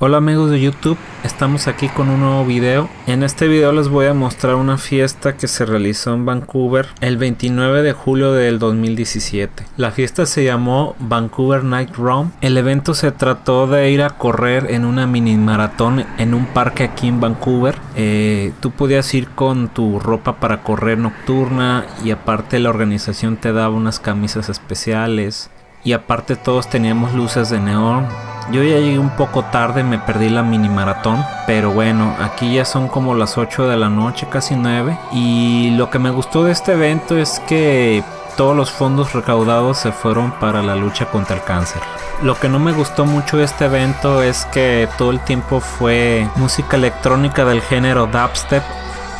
Hola amigos de YouTube, estamos aquí con un nuevo video. En este video les voy a mostrar una fiesta que se realizó en Vancouver el 29 de julio del 2017. La fiesta se llamó Vancouver Night Run. El evento se trató de ir a correr en una mini maratón en un parque aquí en Vancouver. Eh, tú podías ir con tu ropa para correr nocturna y aparte la organización te daba unas camisas especiales. Y aparte todos teníamos luces de neón yo ya llegué un poco tarde, me perdí la mini maratón, pero bueno, aquí ya son como las 8 de la noche, casi 9. Y lo que me gustó de este evento es que todos los fondos recaudados se fueron para la lucha contra el cáncer. Lo que no me gustó mucho de este evento es que todo el tiempo fue música electrónica del género dubstep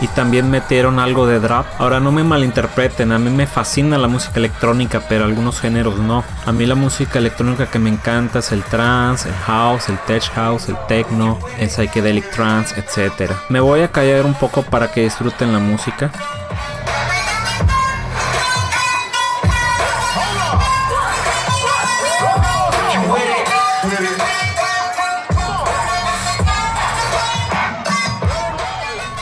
y también metieron algo de drop. Ahora no me malinterpreten, a mí me fascina la música electrónica, pero algunos géneros no. A mí la música electrónica que me encanta es el trance, el house, el tech house, el techno, el psychedelic trance, etc. Me voy a callar un poco para que disfruten la música.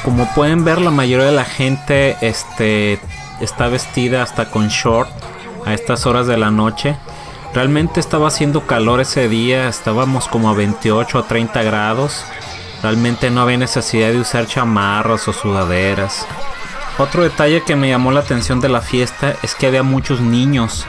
Como pueden ver, la mayoría de la gente este, está vestida hasta con short a estas horas de la noche. Realmente estaba haciendo calor ese día, estábamos como a 28 o 30 grados. Realmente no había necesidad de usar chamarras o sudaderas. Otro detalle que me llamó la atención de la fiesta es que había muchos niños,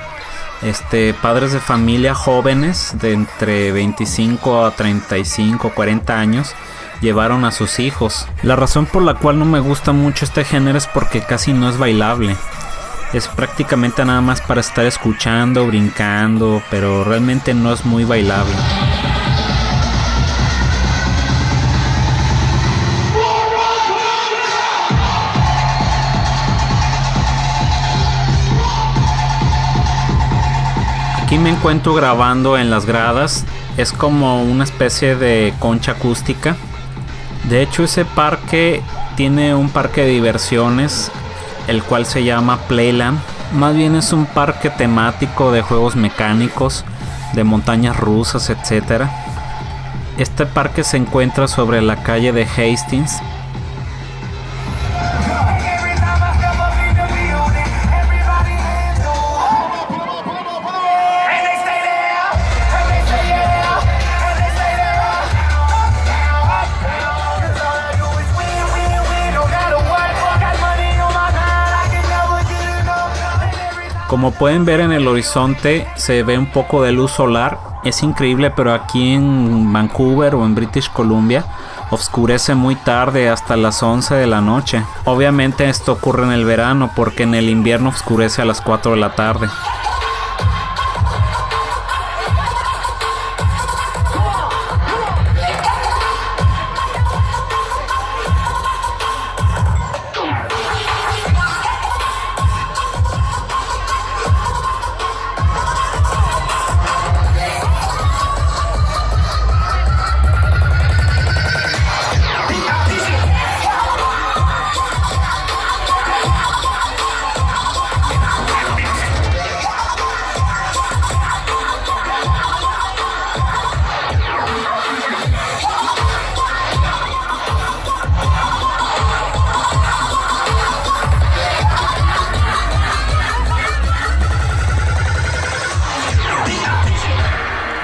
este, padres de familia jóvenes de entre 25 a 35, 40 años llevaron a sus hijos. La razón por la cual no me gusta mucho este género es porque casi no es bailable. Es prácticamente nada más para estar escuchando, brincando, pero realmente no es muy bailable. Aquí me encuentro grabando en las gradas. Es como una especie de concha acústica de hecho, ese parque tiene un parque de diversiones, el cual se llama Playland. Más bien es un parque temático de juegos mecánicos, de montañas rusas, etc. Este parque se encuentra sobre la calle de Hastings, Como pueden ver en el horizonte se ve un poco de luz solar. Es increíble, pero aquí en Vancouver o en British Columbia oscurece muy tarde hasta las 11 de la noche. Obviamente esto ocurre en el verano porque en el invierno oscurece a las 4 de la tarde.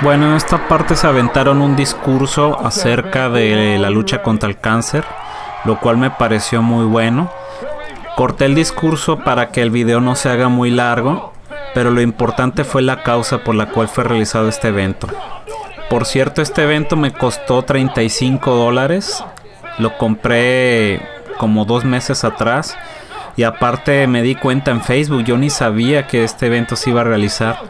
Bueno, en esta parte se aventaron un discurso acerca de la lucha contra el cáncer, lo cual me pareció muy bueno. Corté el discurso para que el video no se haga muy largo, pero lo importante fue la causa por la cual fue realizado este evento. Por cierto, este evento me costó 35 dólares. Lo compré como dos meses atrás. Y aparte me di cuenta en Facebook, yo ni sabía que este evento se iba a realizar.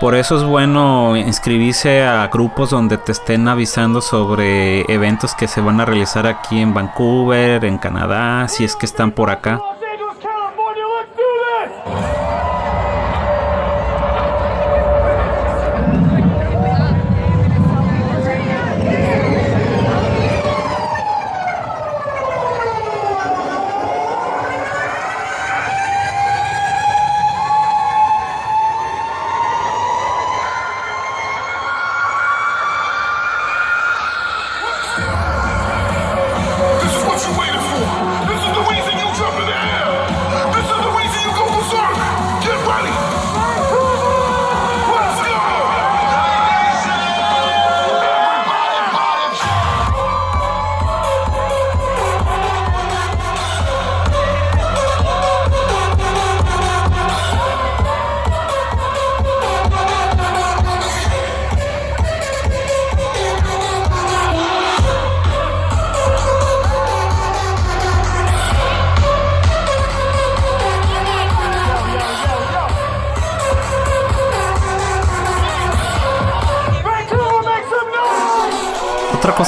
Por eso es bueno inscribirse a grupos donde te estén avisando sobre eventos que se van a realizar aquí en Vancouver, en Canadá, si es que están por acá.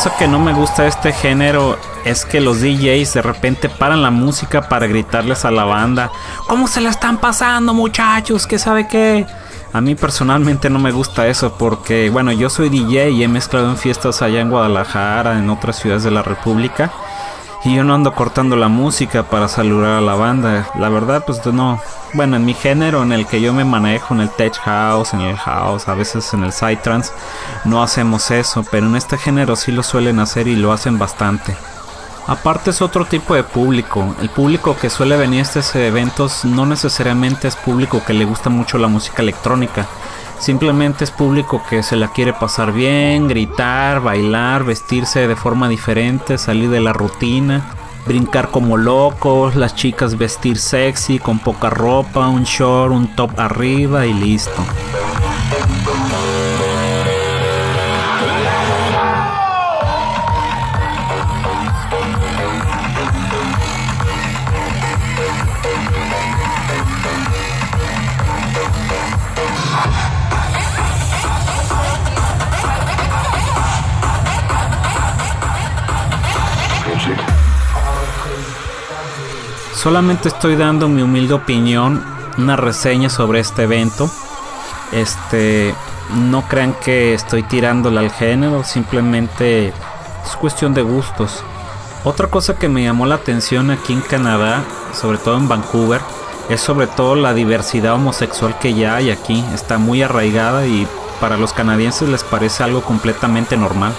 Cosa que no me gusta este género es que los DJs de repente paran la música para gritarles a la banda, ¿cómo se la están pasando muchachos? ¿Qué sabe qué? A mí personalmente no me gusta eso porque, bueno, yo soy DJ y he mezclado en fiestas allá en Guadalajara, en otras ciudades de la República. Y yo no ando cortando la música para saludar a la banda. La verdad, pues no. Bueno, en mi género en el que yo me manejo, en el tech house, en el house, a veces en el psytrance, no hacemos eso. Pero en este género sí lo suelen hacer y lo hacen bastante. Aparte es otro tipo de público. El público que suele venir a estos eventos no necesariamente es público que le gusta mucho la música electrónica. Simplemente es público que se la quiere pasar bien, gritar, bailar, vestirse de forma diferente, salir de la rutina, brincar como locos, las chicas vestir sexy, con poca ropa, un short, un top arriba y listo. Solamente estoy dando mi humilde opinión, una reseña sobre este evento. Este, no crean que estoy tirándole al género, simplemente es cuestión de gustos. Otra cosa que me llamó la atención aquí en Canadá, sobre todo en Vancouver, es sobre todo la diversidad homosexual que ya hay aquí. Está muy arraigada y para los canadienses les parece algo completamente normal.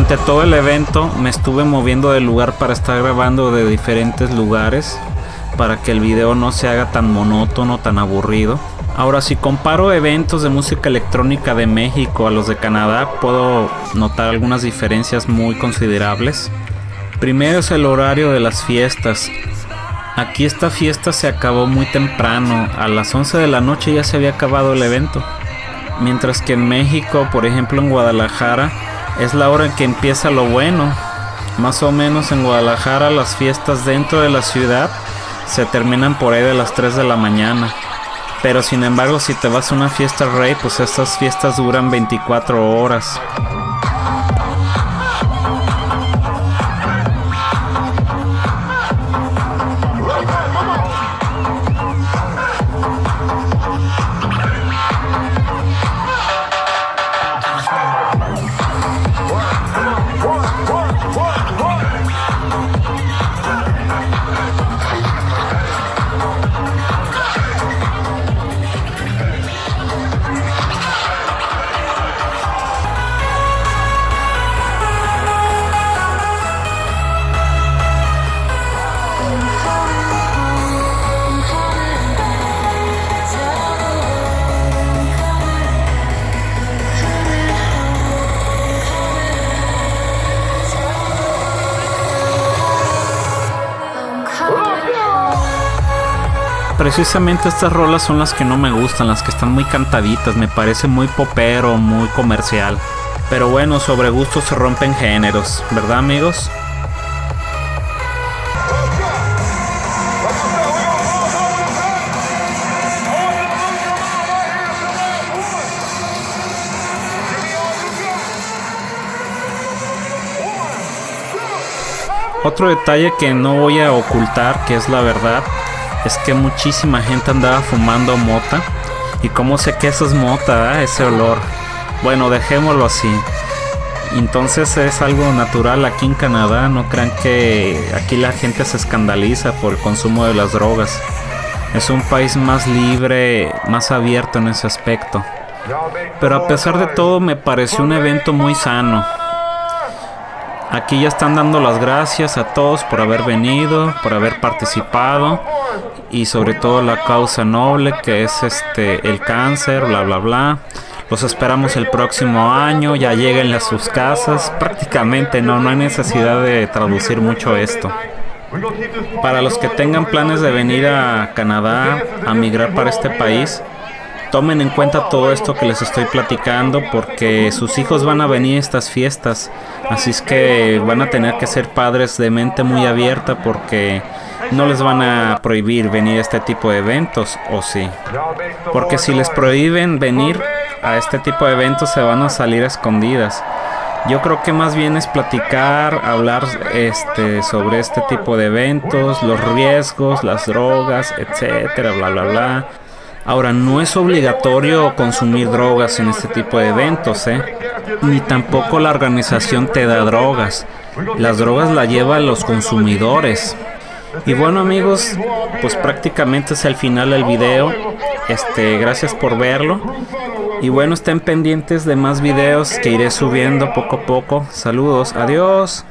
Durante todo el evento me estuve moviendo de lugar para estar grabando de diferentes lugares para que el video no se haga tan monótono, tan aburrido. Ahora si comparo eventos de música electrónica de México a los de Canadá puedo notar algunas diferencias muy considerables. Primero es el horario de las fiestas. Aquí esta fiesta se acabó muy temprano, a las 11 de la noche ya se había acabado el evento. Mientras que en México, por ejemplo en Guadalajara, es la hora en que empieza lo bueno. Más o menos en Guadalajara las fiestas dentro de la ciudad se terminan por ahí de las 3 de la mañana. Pero sin embargo si te vas a una fiesta rey, pues estas fiestas duran 24 horas. Precisamente estas rolas son las que no me gustan, las que están muy cantaditas, me parece muy popero, muy comercial. Pero bueno, sobre gustos se rompen géneros, ¿verdad amigos? Otro detalle que no voy a ocultar, que es la verdad, es que muchísima gente andaba fumando mota. ¿Y cómo sé que eso es mota? Ah? Ese olor. Bueno, dejémoslo así. Entonces es algo natural aquí en Canadá. No crean que aquí la gente se escandaliza por el consumo de las drogas. Es un país más libre, más abierto en ese aspecto. Pero a pesar de todo me pareció un evento muy sano. Aquí ya están dando las gracias a todos por haber venido, por haber participado y sobre todo la causa noble que es este el cáncer, bla bla bla. los esperamos el próximo año, ya lleguen a sus casas. Prácticamente no, no hay necesidad de traducir mucho esto. Para los que tengan planes de venir a Canadá, a migrar para este país, tomen en cuenta todo esto que les estoy platicando porque sus hijos van a venir a estas fiestas. Así es que van a tener que ser padres de mente muy abierta porque no les van a prohibir venir a este tipo de eventos, ¿o sí? Porque si les prohíben venir a este tipo de eventos se van a salir escondidas. Yo creo que más bien es platicar, hablar este sobre este tipo de eventos, los riesgos, las drogas, etcétera, bla bla bla. Ahora, no es obligatorio consumir drogas en este tipo de eventos, ¿eh? Ni tampoco la organización te da drogas. Las drogas las llevan los consumidores. Y bueno amigos, pues prácticamente es el final del video. Este, gracias por verlo. Y bueno, estén pendientes de más videos que iré subiendo poco a poco. Saludos, adiós.